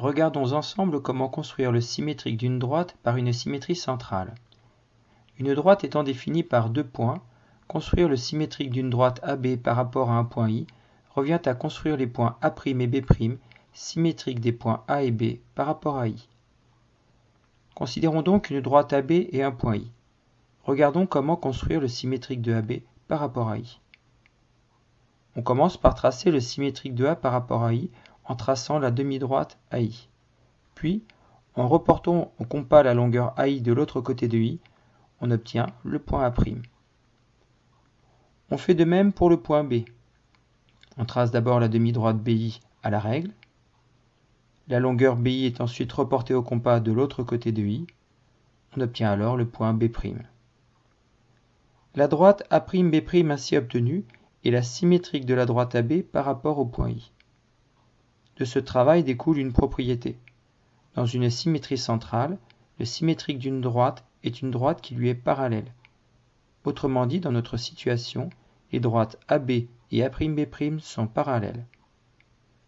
Regardons ensemble comment construire le symétrique d'une droite par une symétrie centrale. Une droite étant définie par deux points, construire le symétrique d'une droite AB par rapport à un point I revient à construire les points A' et B' symétriques des points A et B par rapport à I. Considérons donc une droite AB et un point I. Regardons comment construire le symétrique de AB par rapport à I. On commence par tracer le symétrique de A par rapport à I en traçant la demi-droite AI. Puis, en reportant au compas la longueur AI de l'autre côté de I, on obtient le point A'. On fait de même pour le point B. On trace d'abord la demi-droite BI à la règle. La longueur BI est ensuite reportée au compas de l'autre côté de I. On obtient alors le point B'. La droite A'B' ainsi obtenue est la symétrique de la droite AB par rapport au point I. De ce travail découle une propriété. Dans une symétrie centrale, le symétrique d'une droite est une droite qui lui est parallèle. Autrement dit, dans notre situation, les droites AB et A'B' sont parallèles.